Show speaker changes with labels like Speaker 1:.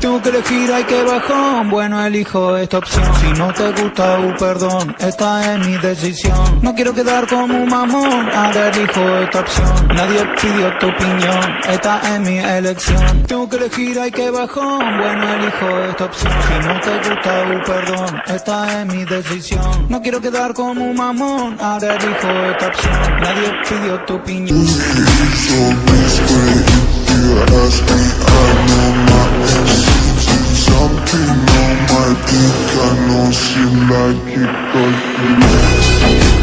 Speaker 1: Tengo que elegir, hay que bajón. Bueno, elijo esta opción. Si no te gusta, uh, perdón, esta es mi decisión. No quiero quedar como un mamón, ahora elijo esta opción. Nadie pidió tu opinión, esta es mi elección. Tengo que elegir, hay que bajón. Bueno, elijo esta opción. Si no te gusta, uh, perdón, esta es mi decisión. No quiero quedar como un mamón, ahora elijo esta opción. Nadie pidió tu opinión. I think I know she like it, but